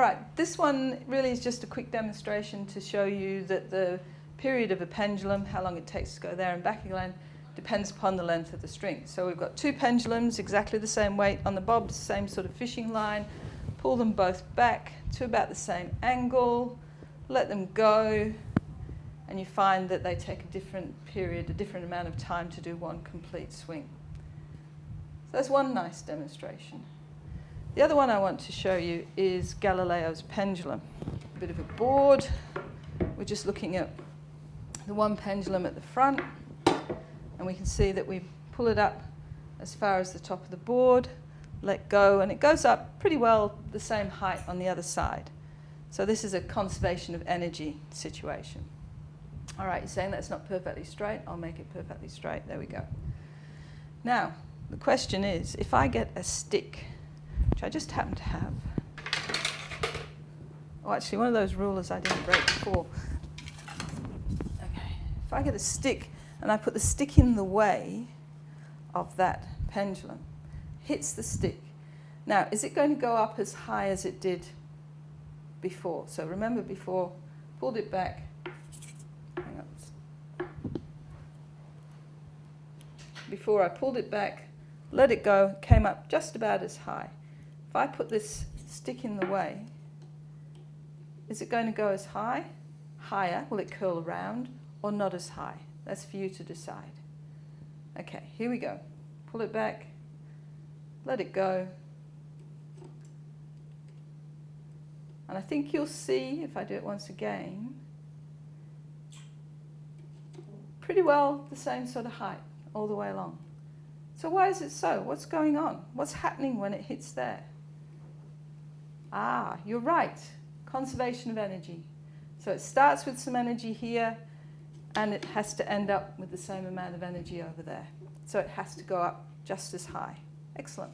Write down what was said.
right, this one really is just a quick demonstration to show you that the period of a pendulum, how long it takes to go there and back again, depends upon the length of the string. So we've got two pendulums, exactly the same weight on the bobs, same sort of fishing line. Pull them both back to about the same angle, let them go, and you find that they take a different period, a different amount of time to do one complete swing. So that's one nice demonstration. The other one I want to show you is Galileo's pendulum. A bit of a board. We're just looking at the one pendulum at the front, and we can see that we pull it up as far as the top of the board, let go, and it goes up pretty well the same height on the other side. So this is a conservation of energy situation. All right, you're saying that's not perfectly straight. I'll make it perfectly straight. There we go. Now, the question is, if I get a stick which I just happen to have. Oh, actually, one of those rulers I didn't break before. Okay, if I get a stick and I put the stick in the way of that pendulum, hits the stick. Now, is it going to go up as high as it did before? So remember before, pulled it back. Before I pulled it back, let it go, came up just about as high. If I put this stick in the way, is it going to go as high, higher, will it curl around, or not as high? That's for you to decide. Okay, here we go. Pull it back, let it go. And I think you'll see, if I do it once again, pretty well the same sort of height all the way along. So why is it so? What's going on? What's happening when it hits there? Ah, you're right. Conservation of energy. So it starts with some energy here and it has to end up with the same amount of energy over there. So it has to go up just as high. Excellent.